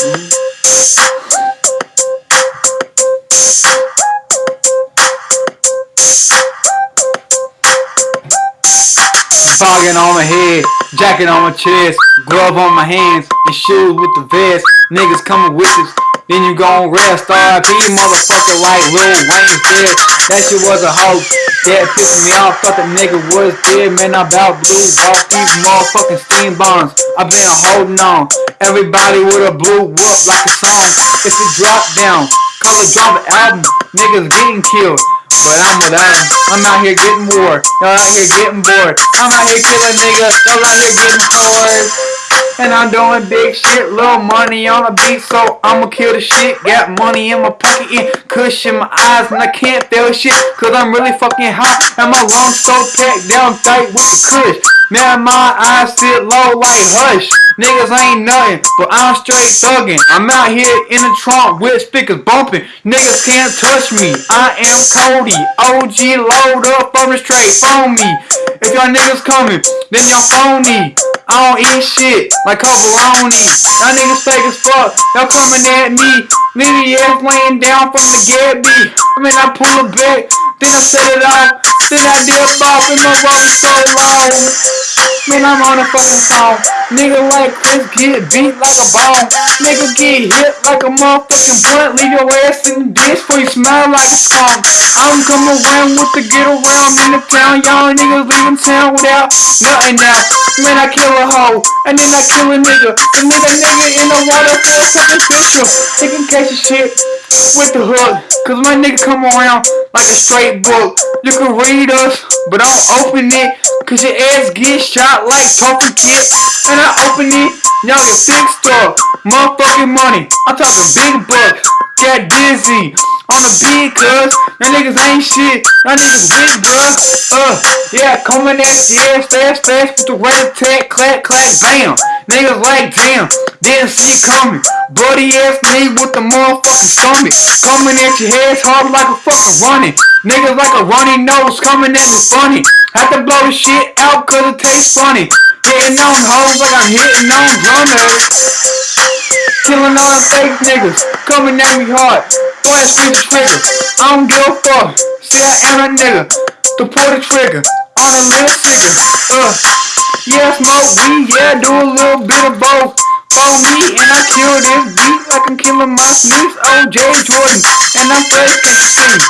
Fogging on my head, jacket on my chest, glove on my hands, and shoes with the vest. Niggas coming with us, then you gon' rest. RIP motherfucker like Lil Wayne's dead. That shit was a hoax. That pissed me off, thought the nigga was dead. Man, I about blew off these motherfucking steam bombs. I been holding on. Everybody with a blue whoop like a song. It's a drop down. Color drop album. Niggas getting killed. But I'm without him. I'm out here getting war. Y'all out here getting bored. I'm out here killing niggas. Y'all out here getting bored. And I'm doing big shit, little money on the beat, so I'ma kill the shit. Got money in my pocket and cushion my eyes, and I can't feel shit, cause I'm really fucking hot. And my lungs so packed down tight with the kush. Man, my eyes sit low like hush. Niggas ain't nothing, but I'm straight thuggin'. I'm out here in the trunk with speakers bumping. Niggas can't touch me. I am Cody. OG load up the straight phone me. If y'all niggas coming, then y'all phony. I don't eat shit like Covaloni. Y'all niggas fake as fuck. Y'all coming at me. Nigga ass laying down from the beat. I mean, I pull it back, then I set it off. Then I dip off and my roll so long. Man, I'm on a fucking song. Nigga like Chris get beat like a bone. Nigga get hit like a motherfucking blunt. Leave your ass in the ditch before you smell like a skunk. I'm coming around with the get around in the town. Y'all niggas leaving town without nothing now. Man, I kill a hoe, and then I kill a nigga. And then a nigga in the water for something special. Taking catch of shit with the hook. Cause my nigga come around like a straight book. You can read us, but don't open it. Cause your ass get shot like talking kid. And I open it, y'all get fixed up. Motherfucking money. I'm talking big bucks. Got dizzy on the beat, cuz niggas ain't shit. Y'all niggas weak, bruh. Uh, yeah, coming at you, yeah, fast, fast with the red attack, clack, clack, bam. Niggas like, damn, didn't see it coming. Bloody ass me with the motherfucking stomach. Coming at your head hard like a fucking running. Niggas like a runny nose coming at me funny. Have to blow shit out cause it tastes funny. Hitting on hoes like I'm hitting on drummers. Killing all the fake niggas. Coming at me hard. Go ahead, squeeze the trigger. I don't give a fuck. See, I am a nigga. To pull the trigger. On a little figure. Uh. Yeah, smoke weed. Yeah, do a little bit of both. For me, and I kill this beat like I'm killing my sneaks. OJ Jordan. And I'm fresh, can't you see?